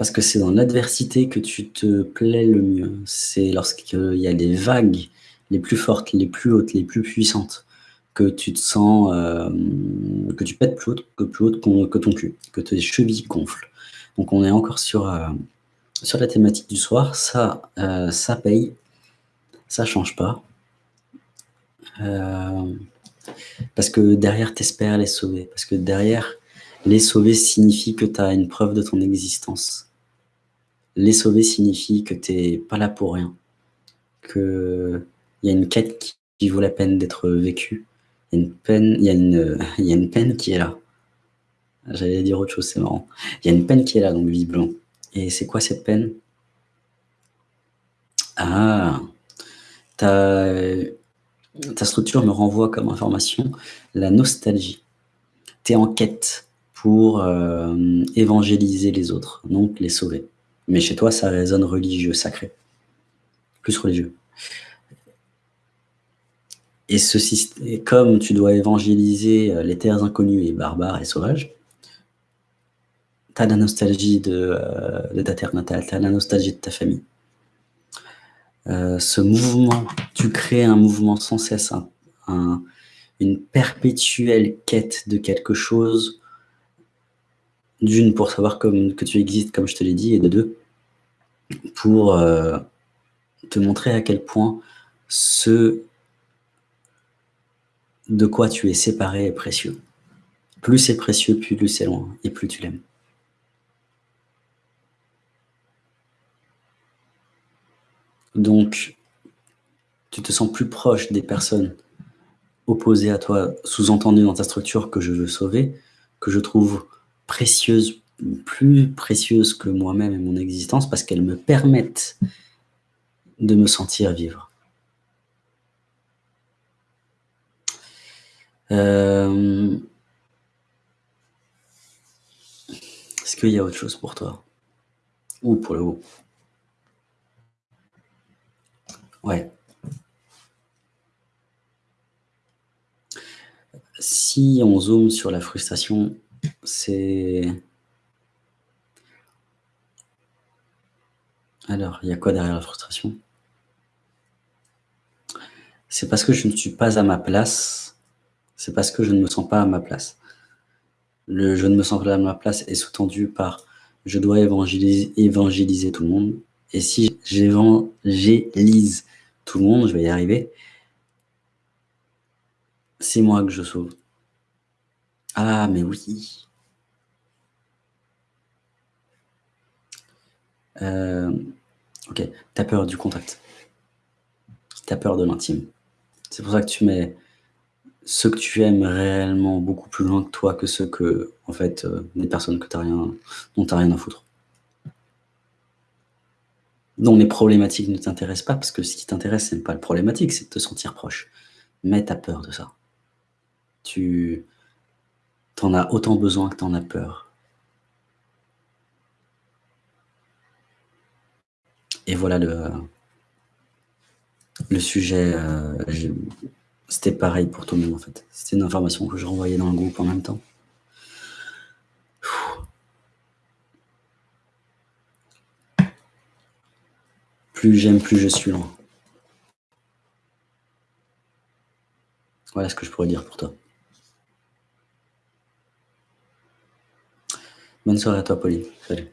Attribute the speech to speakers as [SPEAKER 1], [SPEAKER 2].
[SPEAKER 1] parce que c'est dans l'adversité que tu te plais le mieux. C'est lorsqu'il y a des vagues les plus fortes, les plus hautes, les plus puissantes, que tu te sens, euh, que tu pètes plus haut que, plus haut que ton cul, que tes chevilles gonflent. Donc on est encore sur, euh, sur la thématique du soir. Ça, euh, ça paye, ça change pas. parce que derrière, tu espères les sauver. Parce que derrière, les sauver signifie que tu as une preuve de ton existence. Les sauver signifie que tu n'es pas là pour rien. Qu'il y a une quête qui vaut la peine d'être vécue. Il y a une peine, qui est là. J'allais dire autre chose, c'est marrant. Il y a une peine qui est là, donc visiblement. Et c'est quoi cette peine? Ah ta, ta structure me renvoie comme information la nostalgie. Tu es en quête pour euh, évangéliser les autres, donc les sauver. Mais chez toi, ça résonne religieux, sacré. Plus religieux. Et, ceci, comme tu dois évangéliser euh, les terres inconnues et barbares et sauvages, tu as la nostalgie de, euh, ta terre natale, tu as la nostalgie de ta famille. ce mouvement, tu crées un mouvement sans cesse, une perpétuelle quête de quelque chose d'une, pour savoir que tu existes, comme je te l'ai dit, et de deux, pour euh, te montrer à quel point ce de quoi tu es séparé est précieux. Plus c'est précieux, plus c'est loin, et plus tu l'aimes. Donc, tu te sens plus proche des personnes opposées à toi, sous-entendues dans ta structure que je veux sauver, que je trouve précieuses, plus précieuses que moi-même et mon existence, parce qu'elles me permettent de me sentir vivre. Euh, est-ce qu'il y a autre chose pour toi? Ou pour le haut Ouais. Si on zoome sur la frustration, c'est... Alors, il y a quoi derrière la frustration? C'est parce que je ne suis pas à ma place. C'est parce que je ne me sens pas à ma place. Le « je ne me sens pas à ma place » est sous-tendu par « je dois évangéliser, tout le monde ». Et si j'évangélise tout le monde, je vais y arriver, c'est moi que je sauve. Ah, mais oui. Euh, ok, tu as peur du contact. Tu as peur de l'intime. C'est pour ça que tu mets ceux que tu aimes réellement beaucoup plus loin que toi que ceux que, en fait, euh, personnes que rien, dont tu n'as rien à foutre. Dont les problématiques ne t'intéressent pas, parce que ce qui t'intéresse, ce n'est pas le problématique, c'est de te sentir proche. Mais tu as peur de ça. Tu en as autant besoin que tu en as peur. Et voilà le, le sujet. Euh, c'était pareil pour tout le monde en fait. C'était une information que je renvoyais dans le groupe en même temps. Plus j'aime, plus je suis loin. Voilà ce que je pourrais dire pour toi. Bonne soirée à toi, Pauline. Salut.